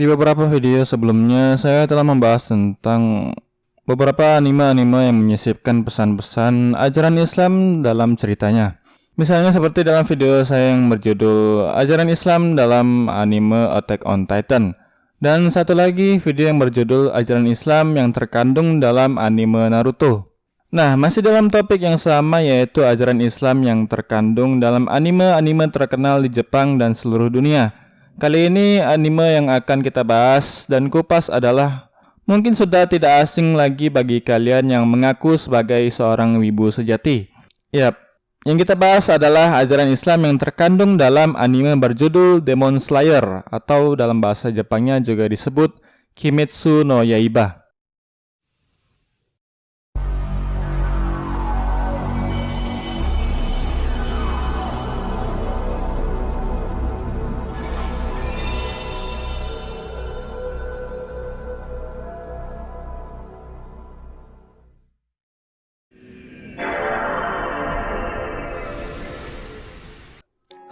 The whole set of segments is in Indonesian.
Di beberapa video sebelumnya saya telah membahas tentang beberapa anime-anime yang menyisipkan pesan-pesan ajaran Islam dalam ceritanya. Misalnya seperti dalam video saya yang berjudul Ajaran Islam dalam anime Attack on Titan. Dan satu lagi video yang berjudul Ajaran Islam yang terkandung dalam anime Naruto. Nah, masih dalam topik yang sama yaitu ajaran Islam yang terkandung dalam anime-anime terkenal di Jepang dan seluruh dunia. Kali ini anime yang akan kita bahas dan kupas adalah mungkin sudah tidak asing lagi bagi kalian yang mengaku sebagai seorang wibu sejati. Yap, yang kita bahas adalah ajaran Islam yang terkandung dalam anime berjudul Demon Slayer atau dalam bahasa Jepangnya juga disebut Kimetsu no Yaiba.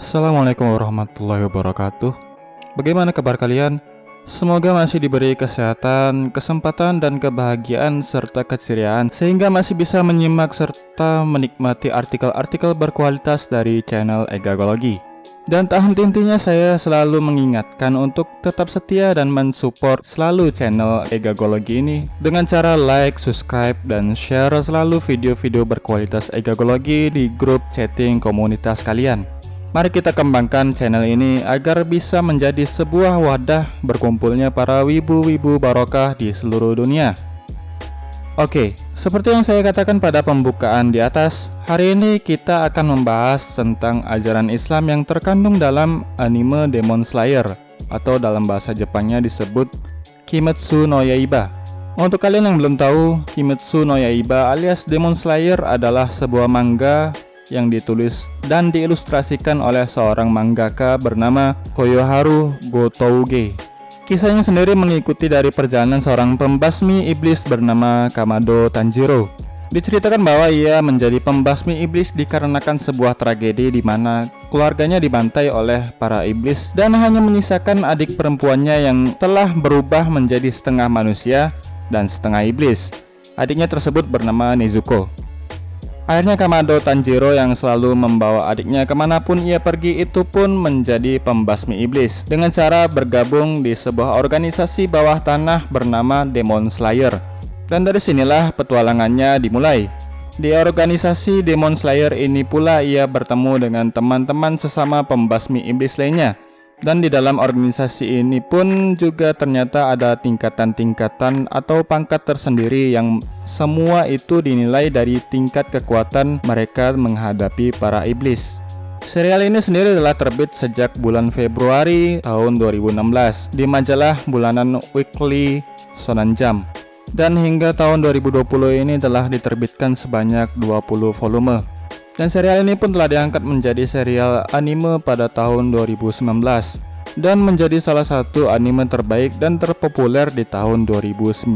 Assalamualaikum warahmatullahi wabarakatuh. Bagaimana kabar kalian? Semoga masih diberi kesehatan, kesempatan, dan kebahagiaan serta keceriaan Sehingga masih bisa menyimak serta menikmati artikel-artikel berkualitas dari channel Egagologi Dan tak henti-hentinya saya selalu mengingatkan untuk tetap setia dan mensupport selalu channel Egagologi ini Dengan cara like, subscribe, dan share selalu video-video berkualitas Egagologi di grup chatting komunitas kalian Mari kita kembangkan channel ini agar bisa menjadi sebuah wadah berkumpulnya para wibu-wibu barokah di seluruh dunia. Oke, seperti yang saya katakan pada pembukaan di atas, hari ini kita akan membahas tentang ajaran Islam yang terkandung dalam anime Demon Slayer atau dalam bahasa Jepangnya disebut Kimetsu no Yaiba. Untuk kalian yang belum tahu, Kimetsu no Yaiba alias Demon Slayer adalah sebuah manga yang ditulis dan diilustrasikan oleh seorang mangaka bernama Koyoharu Gotouge. Kisahnya sendiri mengikuti dari perjalanan seorang pembasmi iblis bernama Kamado Tanjiro. Diceritakan bahwa ia menjadi pembasmi iblis dikarenakan sebuah tragedi di mana keluarganya dibantai oleh para iblis dan hanya menyisakan adik perempuannya yang telah berubah menjadi setengah manusia dan setengah iblis. Adiknya tersebut bernama Nezuko. Akhirnya Kamado Tanjiro yang selalu membawa adiknya ke mana pun ia pergi itu pun menjadi pembasmi iblis dengan cara bergabung di sebuah organisasi bawah tanah bernama Demon Slayer. Dan dari sinilah petualangannya dimulai. Di organisasi Demon Slayer ini pula ia bertemu dengan teman-teman sesama pembasmi iblis lainnya dan di dalam organisasi ini pun juga ternyata ada tingkatan-tingkatan atau pangkat tersendiri yang semua itu dinilai dari tingkat kekuatan mereka menghadapi para iblis. Serial ini sendiri telah terbit sejak bulan Februari tahun 2016 di majalah bulanan Weekly Shonen Jump. Dan hingga tahun 2020 ini telah diterbitkan sebanyak 20 volume. Dan serial ini pun telah diangkat menjadi serial anime pada tahun 2019 dan menjadi salah satu anime terbaik dan terpopuler di tahun 2019.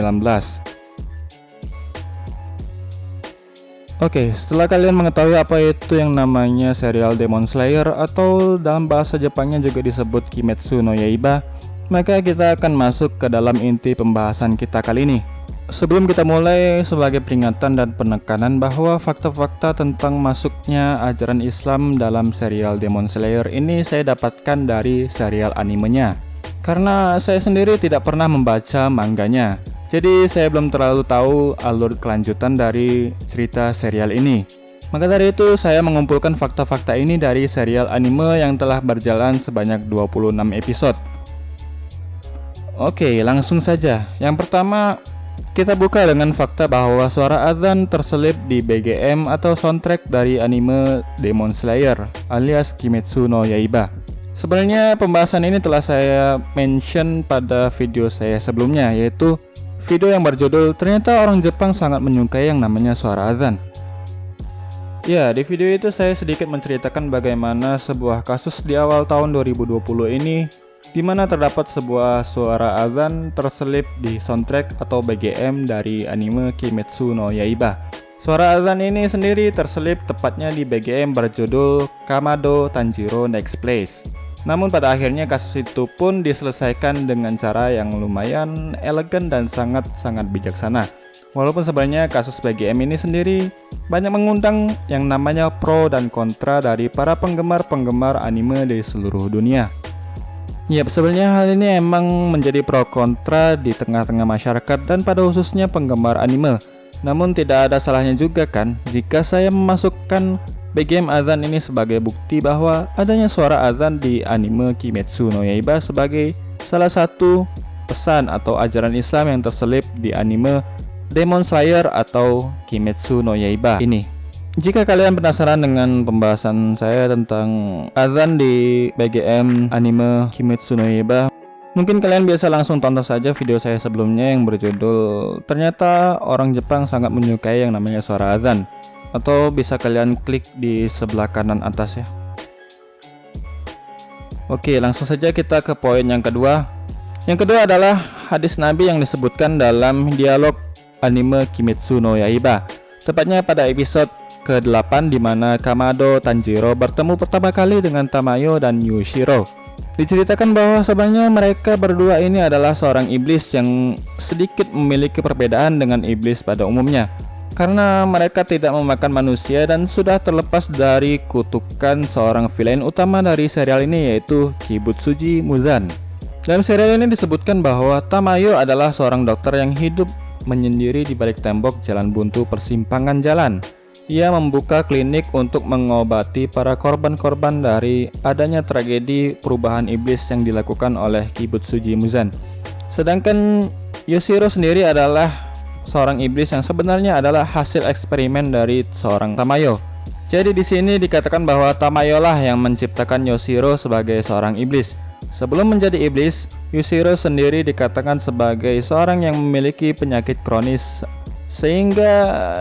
Oke, setelah kalian mengetahui apa itu yang namanya serial Demon Slayer atau dalam bahasa Jepangnya juga disebut Kimetsu no Yaiba, maka kita akan masuk ke dalam inti pembahasan kita kali ini. Sebelum kita mulai, sebagai peringatan dan penekanan bahwa fakta-fakta tentang masuknya ajaran Islam dalam serial Demon Slayer ini saya dapatkan dari serial animenya. Karena saya sendiri tidak pernah membaca mangganya, jadi saya belum terlalu tahu alur kelanjutan dari cerita serial ini. Maka dari itu saya mengumpulkan fakta-fakta ini dari serial anime yang telah berjalan sebanyak 26 episode. Oke, langsung saja. Yang pertama, kita buka dengan fakta bahwa suara azan terselip di BGM atau soundtrack dari anime Demon Slayer alias Kimetsu no Yaiba. Sebenarnya pembahasan ini telah saya mention pada video saya sebelumnya yaitu video yang berjudul ternyata orang Jepang sangat menyukai yang namanya suara azan. Ya, di video itu saya sedikit menceritakan bagaimana sebuah kasus di awal tahun 2020 ini di mana terdapat sebuah suara azan terselip di soundtrack atau BGM dari anime Kimetsu no Yaiba. Suara azan ini sendiri terselip tepatnya di BGM berjudul Kamado Tanjiro Next Place. Namun pada akhirnya kasus itu pun diselesaikan dengan cara yang lumayan elegan dan sangat-sangat bijaksana. Walaupun sebenarnya kasus BGM ini sendiri banyak mengundang yang namanya pro dan kontra dari para penggemar-penggemar anime di seluruh dunia. Ya, sebenarnya hal ini emang menjadi pro kontra di tengah-tengah masyarakat dan pada khususnya penggemar anime. Namun tidak ada salahnya juga kan jika saya memasukkan BGM azan ini sebagai bukti bahwa adanya suara azan di anime Kimetsu no Yaiba sebagai salah satu pesan atau ajaran Islam yang terselip di anime Demon Slayer atau Kimetsu no Yaiba ini. Jika kalian penasaran dengan pembahasan saya tentang azan di BGM anime Kimetsu no Yaiba, mungkin kalian biasa langsung tonton saja video saya sebelumnya yang berjudul Ternyata orang Jepang sangat menyukai yang namanya suara azan atau bisa kalian klik di sebelah kanan atas ya. Oke, langsung saja kita ke poin yang kedua. Yang kedua adalah hadis Nabi yang disebutkan dalam dialog anime Kimetsu no Yaiba. Tepatnya pada episode ke-8 di mana Kamado Tanjiro bertemu pertama kali dengan Tamayo dan Yushiro. Diceritakan bahwa sebenarnya mereka berdua ini adalah seorang iblis yang sedikit memiliki perbedaan dengan iblis pada umumnya karena mereka tidak memakan manusia dan sudah terlepas dari kutukan seorang villain utama dari serial ini yaitu Kibutsuji Muzan. Dalam serial ini disebutkan bahwa Tamayo adalah seorang dokter yang hidup menyendiri di balik tembok jalan buntu persimpangan jalan. Ia membuka klinik untuk mengobati para korban-korban dari adanya tragedi perubahan iblis yang dilakukan oleh Kibutsuji Muzan. Sedangkan Yoshiro sendiri adalah seorang iblis yang sebenarnya adalah hasil eksperimen dari seorang Tamayo. Jadi di sini dikatakan bahwa Tamayo lah yang menciptakan Yoshiro sebagai seorang iblis. Sebelum menjadi iblis, Yushiro sendiri dikatakan sebagai seorang yang memiliki penyakit kronis sehingga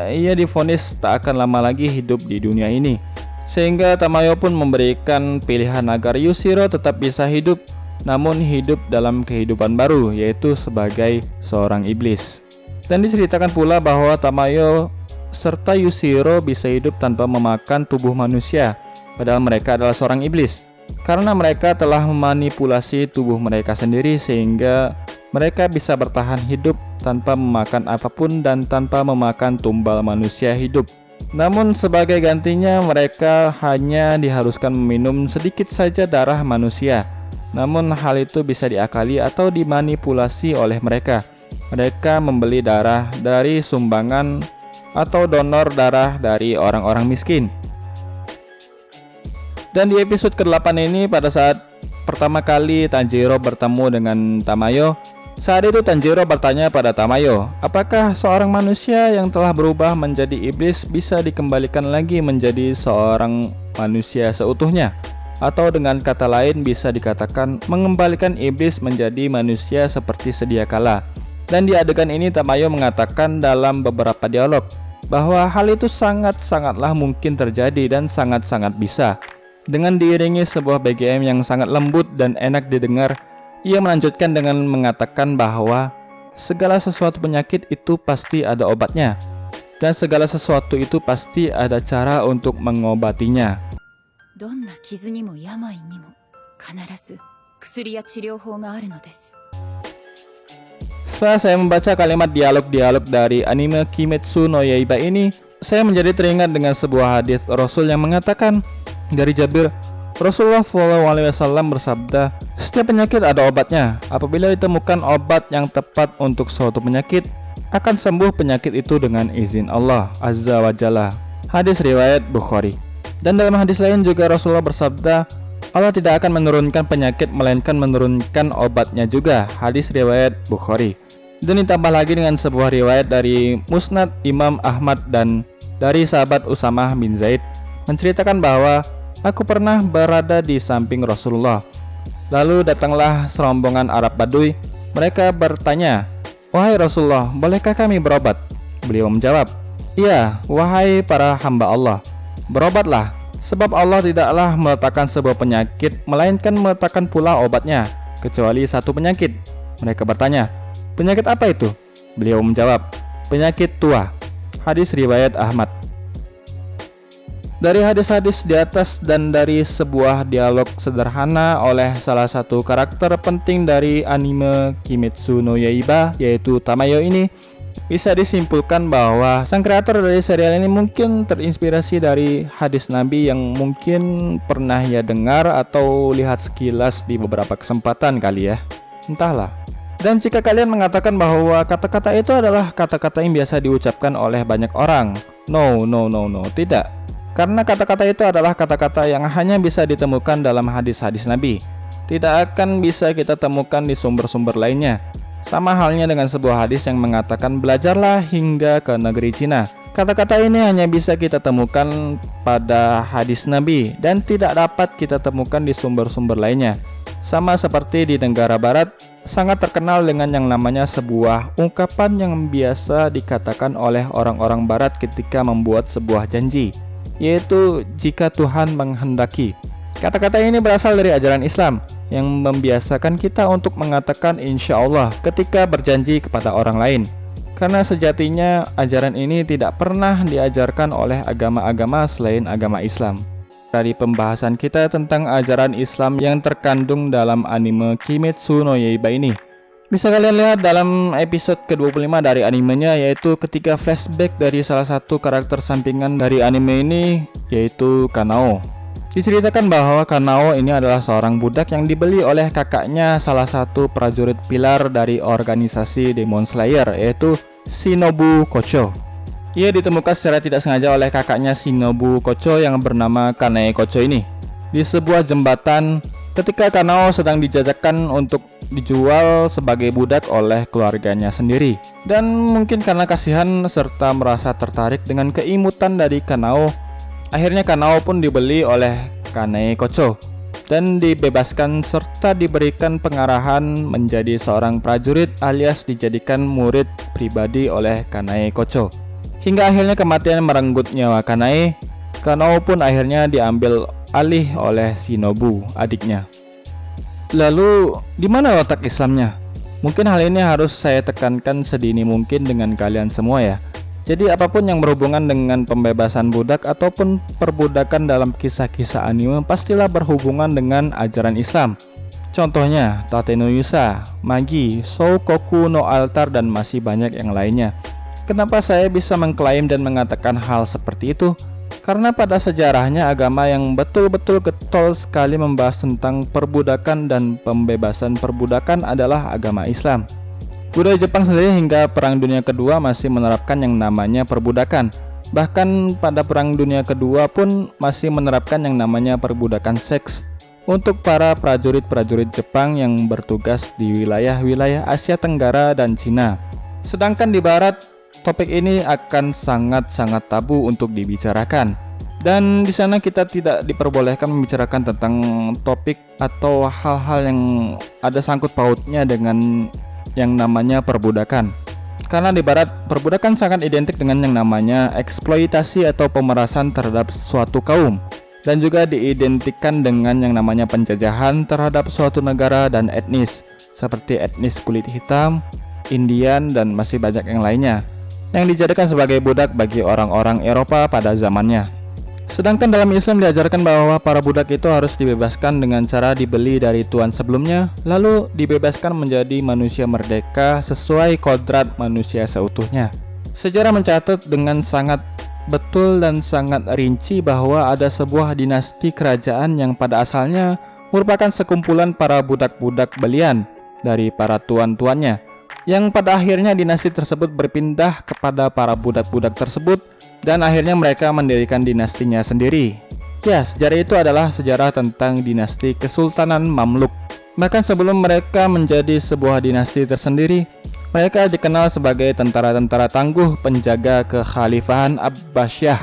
ia difonis tak akan lama lagi hidup di dunia ini. Sehingga Tamayo pun memberikan pilihan agar Yushiro tetap bisa hidup namun hidup dalam kehidupan baru yaitu sebagai seorang iblis. Dan diceritakan pula bahwa Tamayo serta Yushiro bisa hidup tanpa memakan tubuh manusia padahal mereka adalah seorang iblis karena mereka telah memanipulasi tubuh mereka sendiri sehingga mereka bisa bertahan hidup tanpa memakan apa pun dan tanpa memakan tumbal manusia hidup. Namun sebagai gantinya mereka hanya diharuskan meminum sedikit saja darah manusia. Namun hal itu bisa diakali atau dimanipulasi oleh mereka. Mereka membeli darah dari sumbangan atau donor darah dari orang-orang miskin. Dan di episode ke-8 ini pada saat pertama kali Tanjiro bertemu dengan Tamayo, saat itu Tanjiro bertanya pada Tamayo, apakah seorang manusia yang telah berubah menjadi iblis bisa dikembalikan lagi menjadi seorang manusia seutuhnya? Atau dengan kata lain bisa dikatakan mengembalikan iblis menjadi manusia seperti sedia kala. Dan di adegan ini Tamayo mengatakan dalam beberapa dialog bahwa hal itu sangat-sangatlah mungkin terjadi dan sangat-sangat bisa. Dengan diiringi sebuah BGM yang sangat lembut dan enak didengar, ia melanjutkan dengan mengatakan bahwa segala sesuatu penyakit itu pasti ada obatnya, dan segala sesuatu itu pasti ada cara untuk mengobatinya. Setelah saya membaca kalimat dialog-dialog dari anime Kimetsu no Yaiba ini, saya menjadi teringat dengan sebuah hadis Rasul yang mengatakan, dari Jabir, Rasulullah SAW bersabda, setiap penyakit ada obatnya. Apabila ditemukan obat yang tepat untuk suatu penyakit, akan sembuh penyakit itu dengan izin Allah Azza wa Jalla. Hadis riwayat Bukhari. Dan dalam hadis lain juga Rasulullah bersabda, Allah tidak akan menurunkan penyakit melainkan menurunkan obatnya juga. Hadis riwayat Bukhari. Dan ditambah lagi dengan sebuah riwayat dari Musnad Imam Ahmad dan dari sahabat Usamah bin Zaid menceritakan bahwa Aku pernah berada di samping Rasulullah. Lalu datanglah serombongan Arab Baduy. Mereka bertanya, "Wahai Rasulullah, bolehkah kami berobat?" Beliau menjawab, "Iya, wahai para hamba Allah, berobatlah, sebab Allah tidaklah meletakkan sebuah penyakit, melainkan meletakkan pula obatnya, kecuali satu penyakit." Mereka bertanya, "Penyakit apa itu?" Beliau menjawab, "Penyakit tua." Hadis riwayat Ahmad. Dari hadis-hadis di atas dan dari sebuah dialog sederhana oleh salah satu karakter penting dari anime Kimetsu no Yaiba yaitu Tamayo ini bisa disimpulkan bahwa sang kreator dari serial ini mungkin terinspirasi dari hadis Nabi yang mungkin pernah ya dengar atau lihat sekilas di beberapa kesempatan kali ya. Entahlah. Dan jika kalian mengatakan bahwa kata-kata itu adalah kata-kata yang biasa diucapkan oleh banyak orang, no, no, no, no, tidak. Karena kata-kata itu adalah kata-kata yang hanya bisa ditemukan dalam hadis-hadis Nabi. Tidak akan bisa kita temukan di sumber-sumber lainnya. Sama halnya dengan sebuah hadis yang mengatakan belajarlah hingga ke negeri Cina. Kata-kata ini hanya bisa kita temukan pada hadis Nabi dan tidak dapat kita temukan di sumber-sumber lainnya. Sama seperti di negara barat, sangat terkenal dengan yang namanya sebuah ungkapan yang biasa dikatakan oleh orang-orang barat ketika membuat sebuah janji yaitu jika Tuhan menghendaki. Kata-kata ini berasal dari ajaran Islam yang membiasakan kita untuk mengatakan insya Allah ketika berjanji kepada orang lain. Karena sejatinya ajaran ini tidak pernah diajarkan oleh agama-agama selain agama Islam. Dari pembahasan kita tentang ajaran Islam yang terkandung dalam anime Kimetsu no Yaiba ini, bisa kalian lihat dalam episode ke-25 dari animenya yaitu ketika flashback dari salah satu karakter sampingan dari anime ini yaitu Kanao. Diceritakan bahwa Kanao ini adalah seorang budak yang dibeli oleh kakaknya salah satu prajurit pilar dari organisasi Demon Slayer yaitu Shinobu Kocho. Ia ditemukan secara tidak sengaja oleh kakaknya Shinobu Kocho yang bernama Kanae Kocho ini di sebuah jembatan ketika Kanao sedang dijajakan untuk dijual sebagai budak oleh keluarganya sendiri. Dan mungkin karena kasihan serta merasa tertarik dengan keimutan dari Kanao, akhirnya Kanao pun dibeli oleh Kanei Kocho dan dibebaskan serta diberikan pengarahan menjadi seorang prajurit alias dijadikan murid pribadi oleh Kanai Kocho. Hingga akhirnya kematian merenggut nyawa Kanai, Kanao pun akhirnya diambil alih oleh Shinobu, adiknya. Lalu, di mana letak Islamnya? Mungkin hal ini harus saya tekankan sedini mungkin dengan kalian semua ya. Jadi apa pun yang berhubungan dengan pembebasan budak ataupun perbudakan dalam kisah-kisah anime pastilah berhubungan dengan ajaran Islam. Contohnya Tate no Yusa, Magi, Soukoku no Altar dan masih banyak yang lainnya. Kenapa saya bisa mengklaim dan mengatakan hal seperti itu? Karena pada sejarahnya agama yang betul-betul getol sekali membahas tentang perbudakan dan pembebasan perbudakan adalah agama Islam. Budaya Jepang sendiri hingga Perang Dunia Kedua masih menerapkan yang namanya perbudakan. Bahkan pada Perang Dunia Kedua pun masih menerapkan yang namanya perbudakan seks untuk para prajurit-prajurit Jepang yang bertugas di wilayah-wilayah Asia Tenggara dan Cina. Sedangkan di barat topik ini akan sangat-sangat tabu untuk dibicarakan. Dan di sana kita tidak diperbolehkan membicarakan tentang topik atau hal-hal yang ada sangkut pautnya dengan yang namanya perbudakan. Karena di barat, perbudakan sangat identik dengan yang namanya eksploitasi atau pemerasan terhadap suatu kaum dan juga diidentikan dengan yang namanya penjajahan terhadap suatu negara dan etnis seperti etnis kulit hitam, Indian, dan masih banyak yang lainnya yang dijadikan sebagai budak bagi orang-orang Eropa pada zamannya. Sedangkan dalam Islam diajarkan bahwa para budak itu harus dibebaskan dengan cara dibeli dari tuan sebelumnya, lalu dibebaskan menjadi manusia merdeka sesuai kodrat manusia seutuhnya. Sejarah mencatat dengan sangat betul dan sangat rinci bahwa ada sebuah dinasti kerajaan yang pada asalnya merupakan sekumpulan para budak-budak belian dari para tuan-tuannya yang pada akhirnya dinasti tersebut berpindah kepada para budak-budak tersebut dan akhirnya mereka mendirikan dinastinya sendiri. Ya, sejarah itu adalah sejarah tentang dinasti Kesultanan Mamluk. Bahkan sebelum mereka menjadi sebuah dinasti tersendiri, mereka dikenal sebagai tentara-tentara tangguh penjaga kekhalifahan Abbasiyah.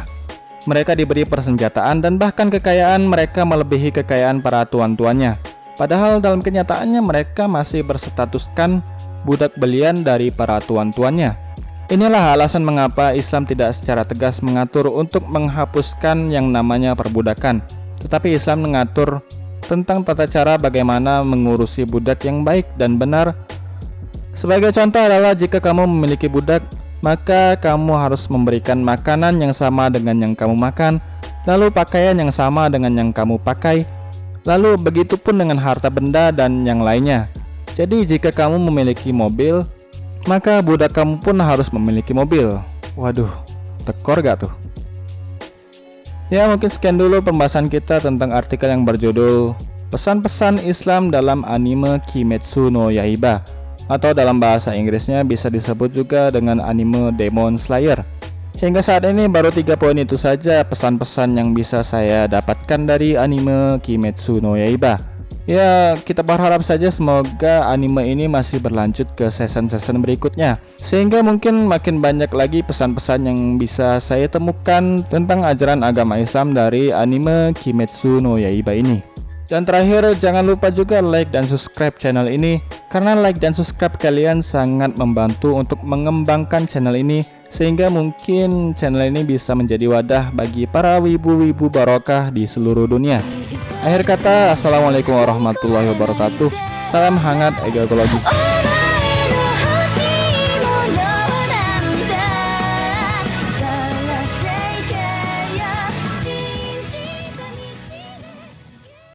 Mereka diberi persenjataan dan bahkan kekayaan mereka melebihi kekayaan para tuan-tuannya. Padahal dalam kenyataannya mereka masih berstatuskan budak belian dari para tuan-tuannya. Inilah alasan mengapa Islam tidak secara tegas mengatur untuk menghapuskan yang namanya perbudakan, tetapi Islam mengatur tentang tata cara bagaimana mengurusi budak yang baik dan benar. Sebagai contoh adalah jika kamu memiliki budak, maka kamu harus memberikan makanan yang sama dengan yang kamu makan, lalu pakaian yang sama dengan yang kamu pakai, lalu begitu pun dengan harta benda dan yang lainnya. Jadi jika kamu memiliki mobil, maka budak kamu pun harus memiliki mobil. Waduh, tekor gak tuh? Ya mungkin sekian dulu pembahasan kita tentang artikel yang berjudul Pesan-pesan Islam dalam anime Kimetsu no Yaiba Atau dalam bahasa Inggrisnya bisa disebut juga dengan anime Demon Slayer Hingga saat ini baru tiga poin itu saja pesan-pesan yang bisa saya dapatkan dari anime Kimetsu no Yaiba Ya, kita berharap saja semoga anime ini masih berlanjut ke season-season berikutnya. Sehingga mungkin makin banyak lagi pesan-pesan yang bisa saya temukan tentang ajaran agama Islam dari anime Kimetsu no Yaiba ini dan terakhir jangan lupa juga like dan subscribe channel ini Karena like dan subscribe kalian sangat membantu untuk mengembangkan channel ini Sehingga mungkin channel ini bisa menjadi wadah bagi para wibu-wibu barokah di seluruh dunia Akhir kata, Assalamualaikum warahmatullahi wabarakatuh. Salam hangat egologi.